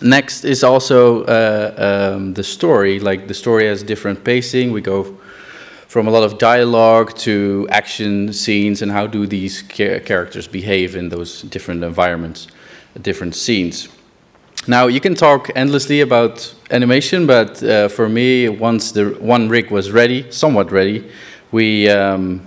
next is also uh, um, the story. Like the story has different pacing. We go from a lot of dialogue to action scenes and how do these characters behave in those different environments, different scenes. Now you can talk endlessly about animation, but uh, for me, once the one rig was ready, somewhat ready, we um,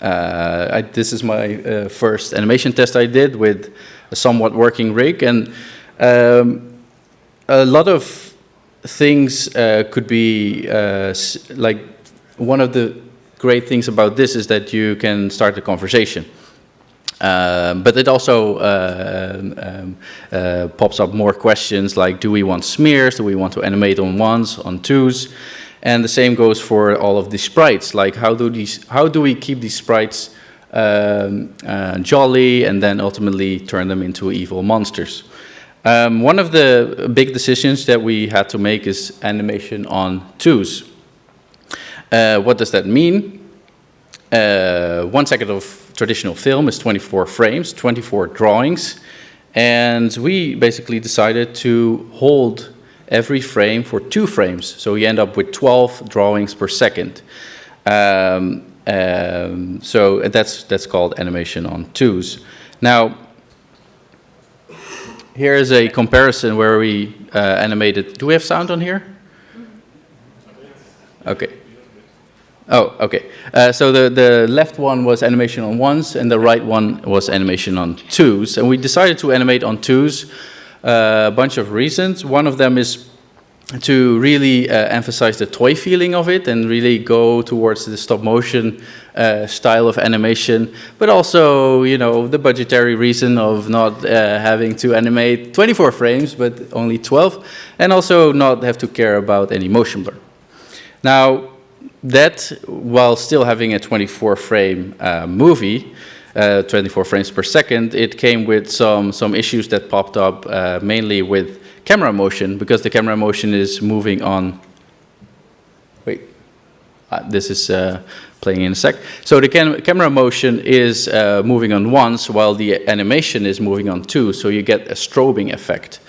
uh, I, this is my uh, first animation test I did with a somewhat working rig. And um, a lot of things uh, could be uh, like one of the great things about this is that you can start a conversation. Um, but it also uh, um, uh, pops up more questions like do we want smears, do we want to animate on ones, on twos? And the same goes for all of the sprites, like how do, these, how do we keep these sprites um, uh, jolly and then ultimately turn them into evil monsters. Um, one of the big decisions that we had to make is animation on twos. Uh, what does that mean? Uh, one second of traditional film is 24 frames, 24 drawings, and we basically decided to hold every frame for two frames, so we end up with 12 drawings per second. Um, um, so that's, that's called animation on twos. Now, here is a comparison where we uh, animated. Do we have sound on here? Okay. Oh, okay. Uh, so the, the left one was animation on ones, and the right one was animation on twos. And we decided to animate on twos a bunch of reasons. One of them is to really uh, emphasize the toy feeling of it and really go towards the stop motion uh, style of animation, but also, you know, the budgetary reason of not uh, having to animate 24 frames, but only 12, and also not have to care about any motion blur. Now, that, while still having a 24 frame uh, movie, uh, 24 frames per second, it came with some, some issues that popped up uh, mainly with camera motion because the camera motion is moving on. Wait, uh, this is uh, playing in a sec. So the cam camera motion is uh, moving on once while the animation is moving on two, so you get a strobing effect.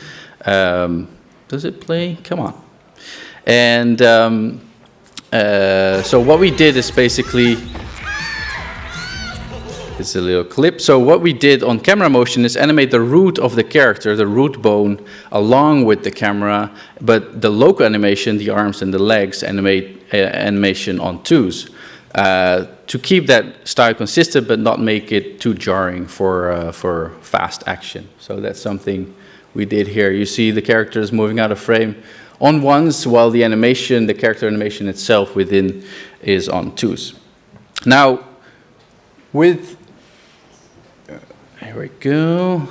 Um, does it play? Come on. And um, uh, so what we did is basically It's a little clip. So what we did on camera motion is animate the root of the character, the root bone, along with the camera, but the local animation, the arms and the legs, animate uh, animation on twos. Uh, to keep that style consistent, but not make it too jarring for, uh, for fast action. So that's something we did here. You see the characters moving out of frame on ones, while the animation, the character animation itself within is on twos. Now, with, here we go.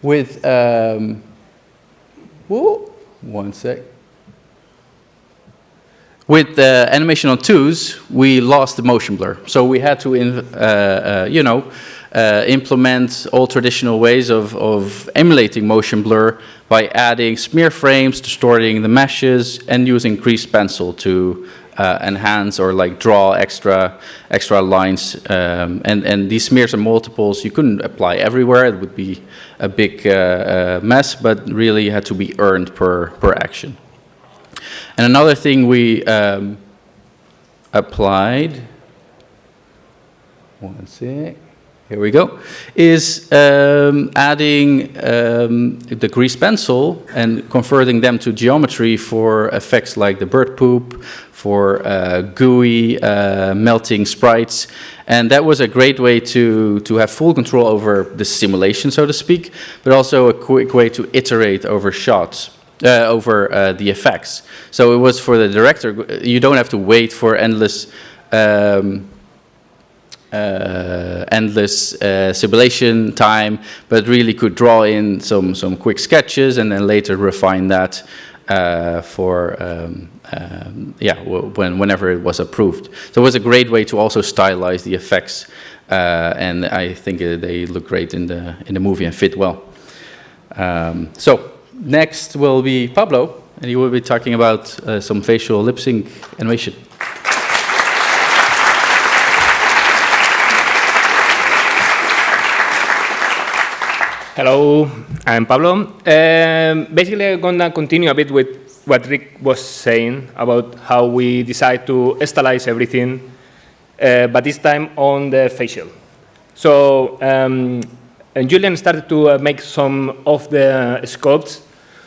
With, um, whoa, one sec. With the animation on twos, we lost the motion blur. So we had to, uh, uh, you know, uh, implement all traditional ways of, of emulating motion blur by adding smear frames, distorting the meshes, and using grease pencil to uh, enhance or like draw extra extra lines. Um, and, and these smears are multiples. You couldn't apply everywhere. It would be a big uh, uh, mess, but really had to be earned per, per action. And another thing we um, applied, one sec, here we go, is um, adding um, the grease pencil and converting them to geometry for effects like the bird poop, for uh, gooey uh, melting sprites. And that was a great way to, to have full control over the simulation, so to speak, but also a quick way to iterate over shots. Uh, over uh, the effects. So it was for the director, you don't have to wait for endless um, uh, endless uh, simulation time, but really could draw in some, some quick sketches and then later refine that uh, for, um, um, yeah, when, whenever it was approved. So it was a great way to also stylize the effects uh, and I think they look great in the, in the movie and fit well. Um, so next will be Pablo, and he will be talking about uh, some facial lip sync animation. Hello, I'm Pablo. Um, basically, I'm going to continue a bit with what Rik was saying about how we decide to stylize everything, uh, but this time on the facial. So, um, Julien started to uh, make some of the sculpts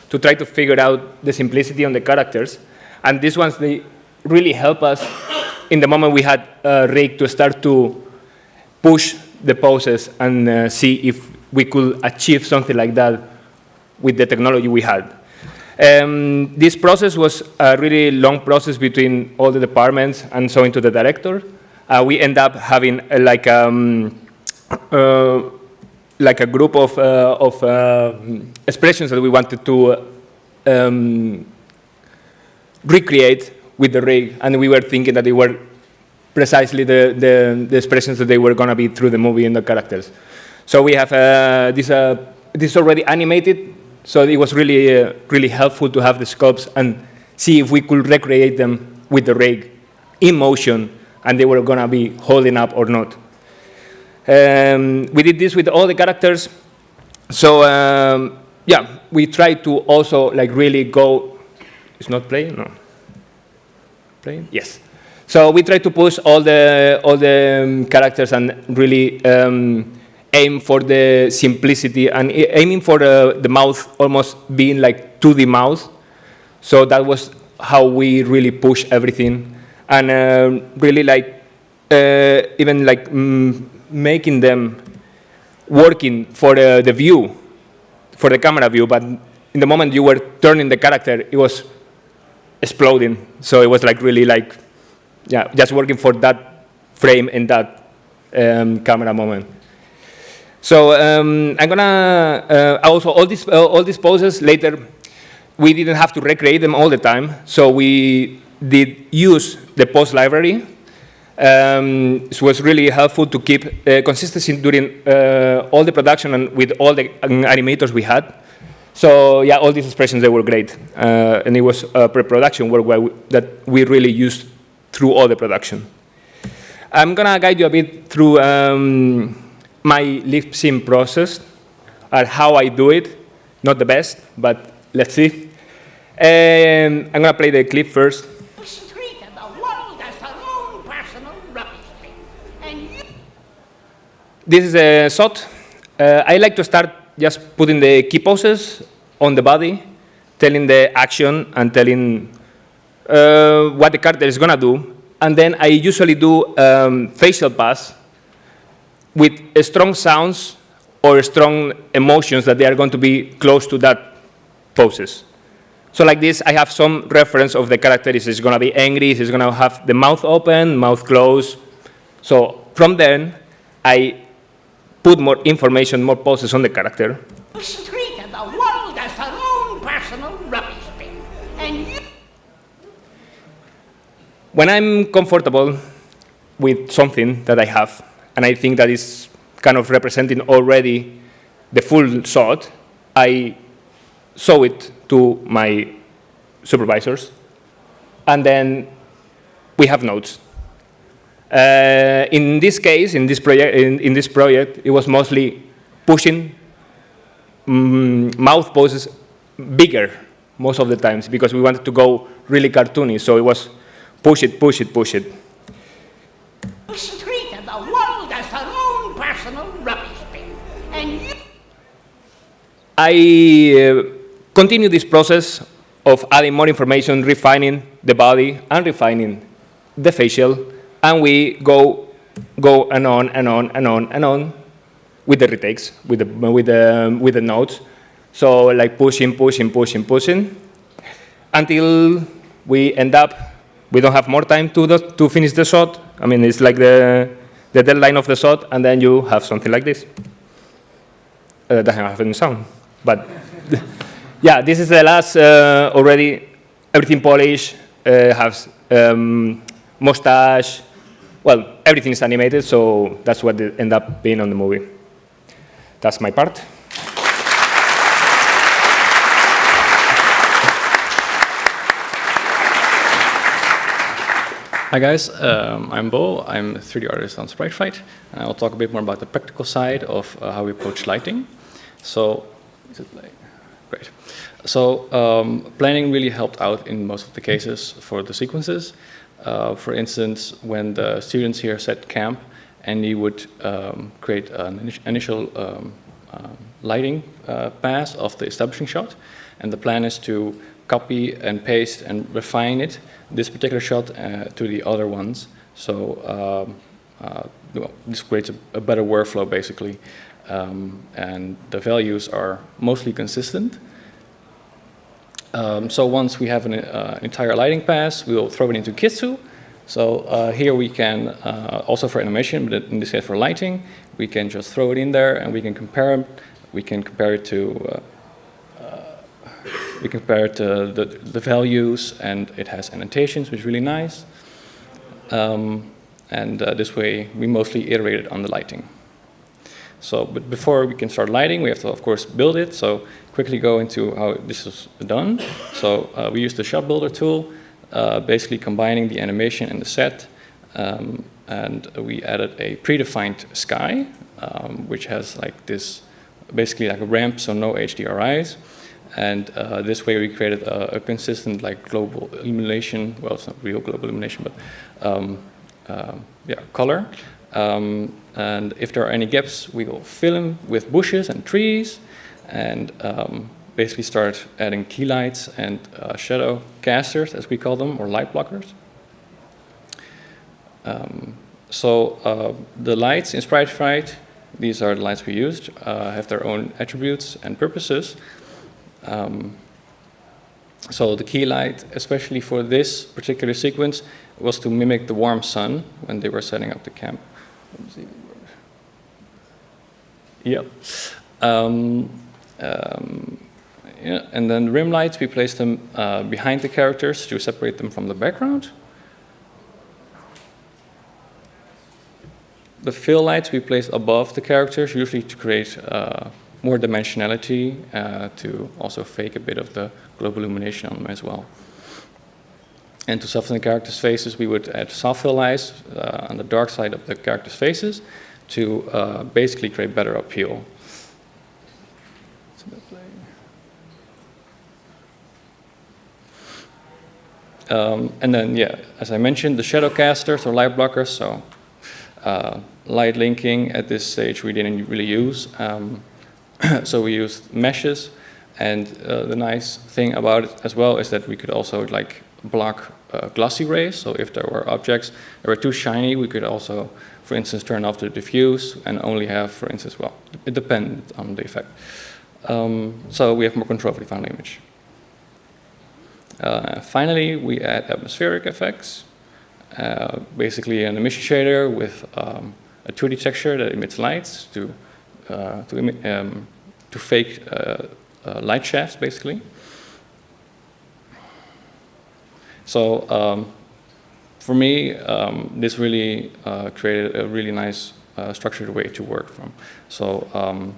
to try to figure out the simplicity on the characters. And these ones, they really help us in the moment we had uh, Rick to start to push the poses and uh, see if we could achieve something like that with the technology we had. Um, this process was a really long process between all the departments and so into the director. Uh, we end up having uh, like um, uh, like a group of, uh, of uh, expressions that we wanted to um, recreate with the rig, and we were thinking that they were precisely the, the, the expressions that they were going to be through the movie and the characters. So we have uh, this, uh, this already animated, so it was really, uh, really helpful to have the sculpts and see if we could recreate them with the rig in motion, and they were going to be holding up or not. Um, we did this with all the characters. So um, yeah, we tried to also like really go. It's not playing, no. Playing, yes. So we tried to push all the all the um, characters and really um, aim for the simplicity and aiming for uh, the mouth almost being like 2D mouth. So that was how we really push everything and uh, really like uh, even like mm, making them working for uh, the view, for the camera view, but in the moment you were turning the character, it was exploding. So it was like really like, yeah, just working for that frame in that um, camera moment. So um, I'm gonna uh, also all these uh, all these poses later. We didn't have to recreate them all the time, so we did use the pose library. Um, it was really helpful to keep uh, consistency during uh, all the production and with all the animators we had. So yeah, all these expressions they were great, uh, and it was a pre-production work that we really used through all the production. I'm gonna guide you a bit through. Um, my lip sync process and how I do it. Not the best, but let's see. And I'm going to play the clip first. this is a shot. Uh, I like to start just putting the key poses on the body, telling the action and telling uh, what the character is going to do. And then I usually do um, facial pass with strong sounds or strong emotions that they are going to be close to that poses. So like this, I have some reference of the character. Is it's going to be angry? Is going to have the mouth open, mouth closed? So from then, I put more information, more poses on the character. treated the world as their own personal rubbish bin. And you When I'm comfortable with something that I have, and I think that is kind of representing already the full shot, I show it to my supervisors, and then we have notes. Uh, in this case, in this project, in, in this project, it was mostly pushing mm, mouth poses bigger most of the times because we wanted to go really cartoony. So it was push it, push it, push it. I uh, continue this process of adding more information, refining the body and refining the facial, and we go, go and on and on and on and on with the retakes, with the, with the, with the notes. So like pushing, pushing, pushing, pushing, until we end up, we don't have more time to, the, to finish the shot. I mean, it's like the, the deadline of the shot, and then you have something like this. Uh, doesn't have any sound, but yeah, this is the last uh, already. Everything polished, uh, has um, mustache. Well, everything is animated, so that's what it end up being on the movie. That's my part. Hi guys, um, I'm Beau. I'm a 3D artist on Sprite Fright, and I'll talk a bit more about the practical side of uh, how we approach lighting. So, it like, great. So, um, planning really helped out in most of the cases for the sequences. Uh, for instance, when the students here set camp, and you would um, create an initial um, uh, lighting uh, pass of the establishing shot, and the plan is to copy and paste and refine it, this particular shot, uh, to the other ones. So um, uh, well, this creates a, a, better workflow, basically. Um, and the values are mostly consistent. Um, so once we have an uh, entire lighting pass, we will throw it into Kitsu. So uh, here we can, uh, also for animation, but in this case for lighting, we can just throw it in there and we can compare. We can compare it to uh, we compare it to the, the values and it has annotations, which is really nice. Um, and uh, this way, we mostly iterated on the lighting. So, but before we can start lighting, we have to, of course, build it. So quickly go into how this is done. So uh, we use the shot builder tool, uh, basically combining the animation and the set. Um, and we added a predefined sky, um, which has like this, basically like a ramp, so no HDRIs. And uh, this way we created a, a, consistent like global illumination, well it's not real global illumination, but um, uh, yeah, color. Um, and if there are any gaps, we will fill them with bushes and trees and um, basically start adding key lights and uh, shadow casters, as we call them, or light blockers. Um, so uh, the lights in Sprite Fright, these are the lights we used, uh, have their own attributes and purposes. Um, so the key light, especially for this particular sequence, was to mimic the warm sun when they were setting up the camp. Yep. Um, um, yeah, and then the rim lights, we place them uh, behind the characters to separate them from the background. The fill lights we place above the characters, usually to create uh, more dimensionality uh, to also fake a bit of the global illumination on them as well. And to soften the characters' faces, we would add soft fill lights uh, on the dark side of the characters' faces to uh, basically create better appeal. Um, and then, yeah, as I mentioned, the shadow casters or light blockers. So uh, light linking at this stage we didn't really use. Um, so we used meshes, and uh, the nice thing about it as well is that we could also like block uh, glossy rays. So if there were objects that were too shiny, we could also, for instance, turn off the diffuse and only have, for instance, well, it depends on the effect. Um, so we have more control over the final image. Uh, finally, we add atmospheric effects. Uh, basically an emission shader with um, a 2D texture that emits lights to, uh, to, um, to fake uh, uh, light shafts, basically. So um, for me, um, this really uh, created a really nice structured way to work from. So um,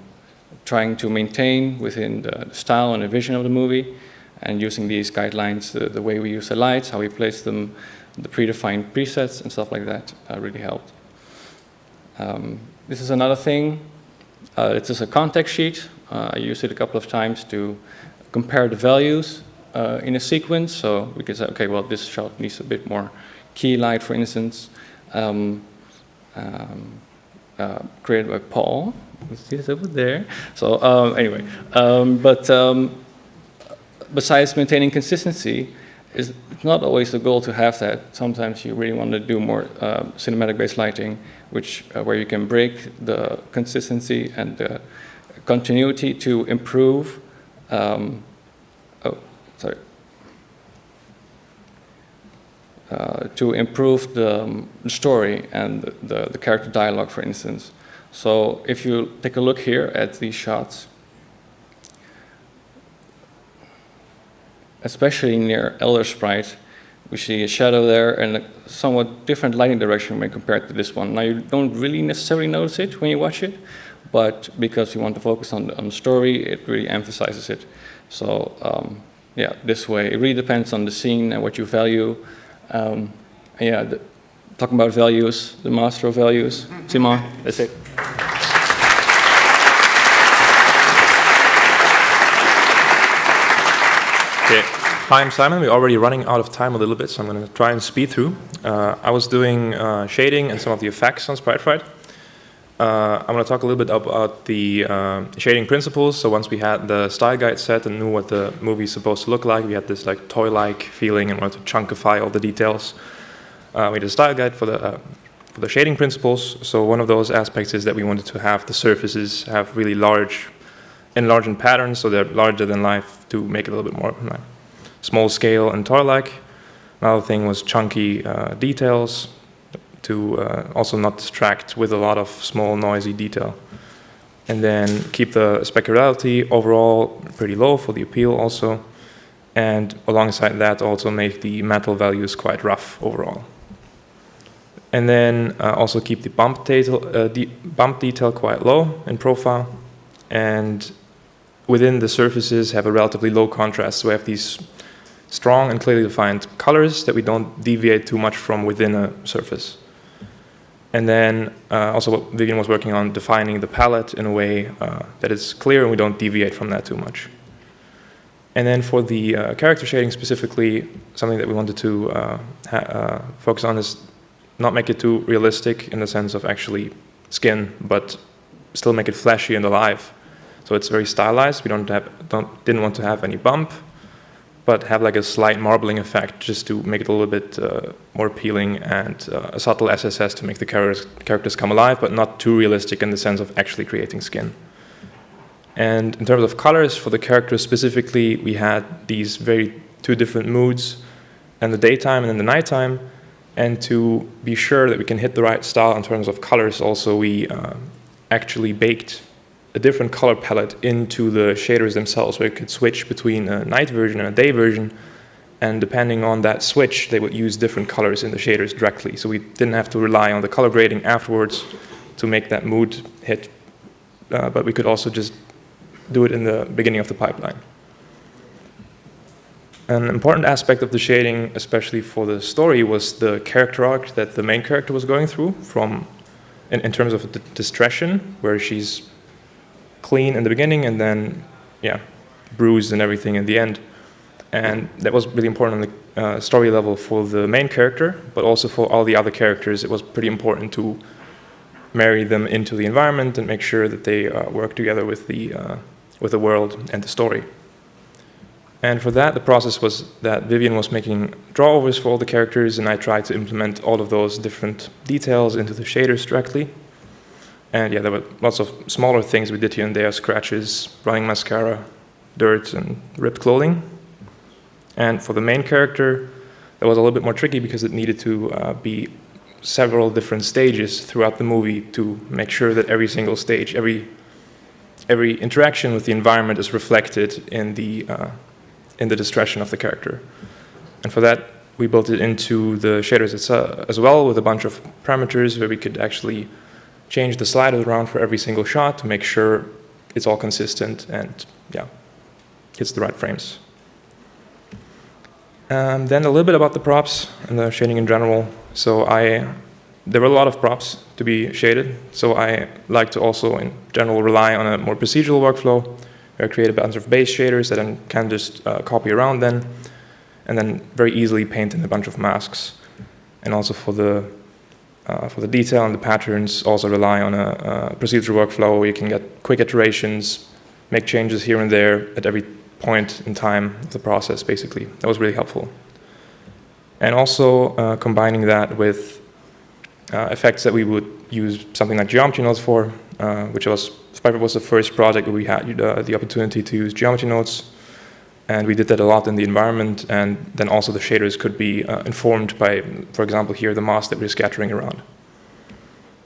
trying to maintain within the style and the vision of the movie, and using these guidelines, the, the, way we use the lights, how we place them, the predefined presets and stuff like that uh, really helped. Um, this is another thing. Uh, it's just a context sheet. Uh, I used it a couple of times to compare the values uh, in a sequence. So we can say, okay, well, this shot needs a bit more key light, for instance. Um, um, uh, created by Paul. It's over there. So um, anyway, but um, besides maintaining consistency, it's not always the goal to have that. Sometimes you really want to do more uh, cinematic-based lighting, which uh, where you can break the consistency and the continuity to improve. Um, oh, sorry. Uh, to improve the, um, story and the, the, character dialogue, for instance. So if you take a look here at these shots, especially near Elder Sprite, we see a shadow there and a somewhat different lighting direction when compared to this one. Now you don't really necessarily notice it when you watch it, but because you want to focus on the, on the story, it really emphasizes it. So um, yeah, this way, it really depends on the scene and what you value. Um, yeah, the, talking about values, the master of values, Simon, that's it. Okay. Hi, I'm Simon. We're already running out of time a little bit, so I'm going to try and speed through. Uh, I was doing uh, shading and some of the effects on SpriteFright. Uh, I'm going to talk a little bit about the uh, shading principles. So once we had the style guide set and knew what the movie is supposed to look like, we had this like toy-like feeling and wanted to chunkify all the details. Uh, we did a style guide for the uh, for the shading principles. So one of those aspects is that we wanted to have the surfaces have really large enlarging patterns, so they're larger than life to make it a little bit more like, small scale and toy-like. Another thing was chunky uh, details to uh, also not distract with a lot of small noisy detail. And then keep the specularity overall pretty low for the appeal also. And alongside that also make the metal values quite rough overall. And then uh, also keep the bump detail, uh, bump detail quite low in profile. And within the surfaces have a relatively low contrast. So we have these strong and clearly defined colors that we don't deviate too much from within a surface. And then uh, also what Vivien was working on, defining the palette in a way uh, that is clear and we don't deviate from that too much. And then for the uh, character shading specifically, something that we wanted to uh, uh, focus on is not make it too realistic in the sense of actually skin, but still make it flashy and alive. So it's very stylized. We don't have, don't, didn't want to have any bump, but have like a slight marbling effect just to make it a little bit uh, more appealing and uh, a subtle SSS to make the characters, characters come alive, but not too realistic in the sense of actually creating skin. And in terms of colors for the characters specifically, we had these very two different moods in the daytime and in the nighttime. And to be sure that we can hit the right style in terms of colors also, we uh, actually baked a different color palette into the shaders themselves, where you could switch between a night version and a day version. And depending on that switch, they would use different colors in the shaders directly. So we didn't have to rely on the color grading afterwards to make that mood hit. Uh, but we could also just do it in the beginning of the pipeline. An important aspect of the shading, especially for the story, was the character arc that the main character was going through from in, in terms of the distression, where she's clean in the beginning and then, yeah, bruised and everything in the end. And that was really important on the uh, story level for the main character, but also for all the other characters. It was pretty important to marry them into the environment and make sure that they uh, work together with the, uh, with the world and the story. And for that, the process was that Vivien was making drawovers for all the characters, and I tried to implement all of those different details into the shaders directly. And yeah, there were lots of smaller things we did here and there, scratches, running mascara, dirt, and ripped clothing. And for the main character, that was a little bit more tricky because it needed to uh, be several different stages throughout the movie to make sure that every single stage, every, every interaction with the environment is reflected in the, uh, in the discretion of the character. And for that, we built it into the shaders as well with a bunch of parameters where we could actually change the sliders around for every single shot to make sure it's all consistent and yeah, hits the right frames. Um, then a little bit about the props and the shading in general. So I, there were a lot of props to be shaded. So I like to also in general rely on a more procedural workflow where I create a bunch of base shaders that I can just uh, copy around then, and then very easily paint in a bunch of masks. And also for the uh, for the detail and the patterns, also rely on a, a procedural workflow where you can get quick iterations, make changes here and there at every point in time of the process, basically. That was really helpful. And also uh, combining that with uh, effects that we would use something like geometry nodes for, uh, which was Sprite Fright was the first project where we had uh, the opportunity to use geometry nodes. And we did that a lot in the environment. And then also the shaders could be uh, informed by, for example, here, the moss that we're scattering around.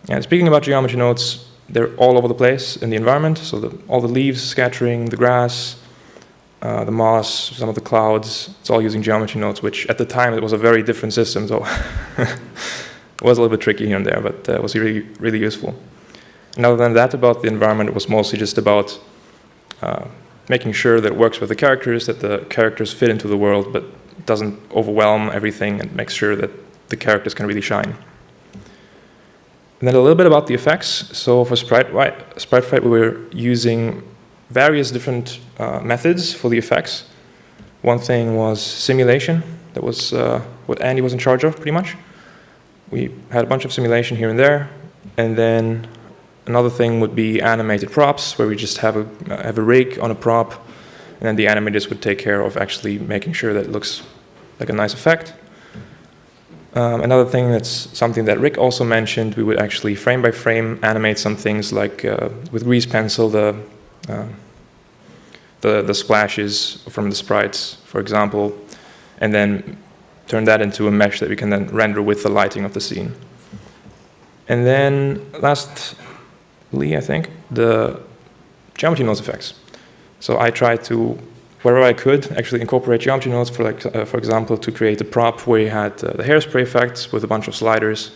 And speaking about geometry nodes, they're all over the place in the environment. So the, all the leaves scattering, the grass, uh, the moss, some of the clouds, it's all using geometry nodes, which at the time it was a very different system. So it was a little bit tricky here and there, but uh, it was really, really useful. And other than that, about the environment, it was mostly just about uh, making sure that it works with the characters, that the characters fit into the world, but doesn't overwhelm everything and makes sure that the characters can really shine. And then a little bit about the effects. So for Sprite, Sprite Fright, we were using various different uh, methods for the effects. One thing was simulation. That was uh, what Andy was in charge of, pretty much. We had a bunch of simulation here and there. And then Another thing would be animated props, where we just have a, have a rig on a prop, and then the animators would take care of actually making sure that it looks like a nice effect. Um, another thing that's something that Rik also mentioned, we would actually frame by frame animate some things like uh, with grease pencil, the, uh, the, the splashes from the sprites, for example, and then turn that into a mesh that we can then render with the lighting of the scene. And then last Lee, I think, the geometry nodes effects. So I tried to, wherever I could, actually incorporate geometry nodes, for, like, uh, for example, to create a prop where you had uh, the hairspray effects with a bunch of sliders,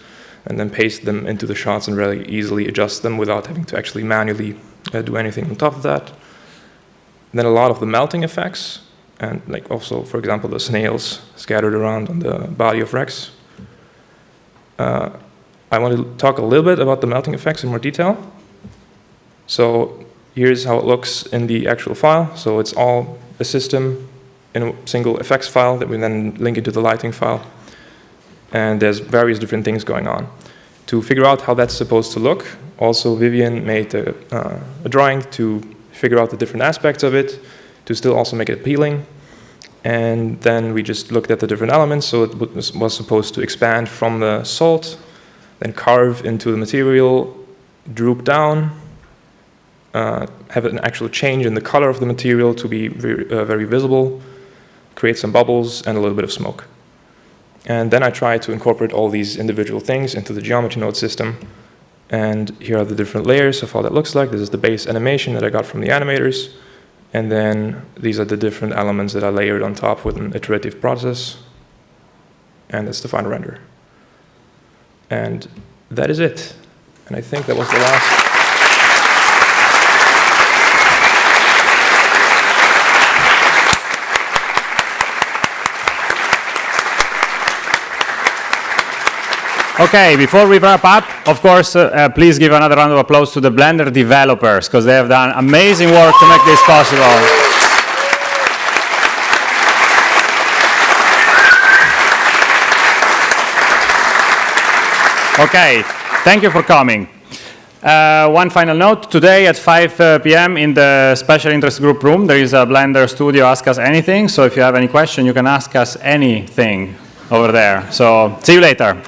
and then paste them into the shots and really easily adjust them without having to actually manually uh, do anything on top of that. And then a lot of the melting effects, and like also, for example, the snails scattered around on the body of Rex. Uh, I want to talk a little bit about the melting effects in more detail. So here's how it looks in the actual file. So it's all a system in a single effects file that we then link into the lighting file. And there's various different things going on. To figure out how that's supposed to look, also Vivien made a, uh, a drawing to figure out the different aspects of it, to still also make it appealing. And then we just looked at the different elements. So it was supposed to expand from the salt, then carve into the material, droop down, uh, have an actual change in the color of the material to be very, uh, very visible, create some bubbles and a little bit of smoke. And then I try to incorporate all these individual things into the geometry node system. And here are the different layers of how that looks like. This is the base animation that I got from the animators. And then these are the different elements that I layered on top with an iterative process. And that's the final render. And that is it. And I think that was the last. Okay, before we wrap up, of course, uh, uh, please give another round of applause to the Blender developers because they have done amazing work to make this possible. Okay, thank you for coming. Uh, one final note, today at 5 uh, p.m. in the special interest group room, there is a Blender studio Ask Us Anything. So if you have any question, you can ask us anything over there. So see you later.